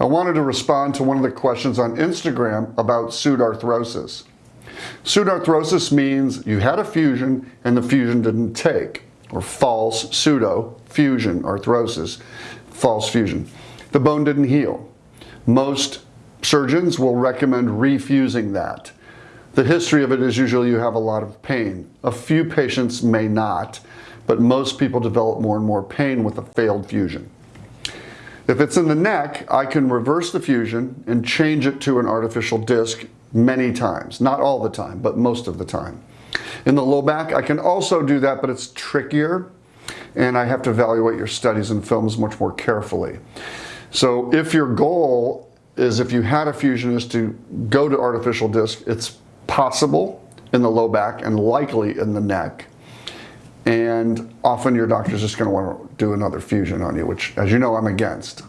I wanted to respond to one of the questions on Instagram about pseudarthrosis. Pseudarthrosis means you had a fusion and the fusion didn't take, or false pseudo fusion arthrosis, false fusion. The bone didn't heal. Most surgeons will recommend refusing that. The history of it is usually you have a lot of pain. A few patients may not, but most people develop more and more pain with a failed fusion. If it's in the neck, I can reverse the fusion and change it to an artificial disc many times. Not all the time, but most of the time. In the low back, I can also do that, but it's trickier and I have to evaluate your studies and films much more carefully. So if your goal is if you had a fusion is to go to artificial disc, it's possible in the low back and likely in the neck. And often your doctor's just gonna wanna do another fusion on you, which as you know, I'm against.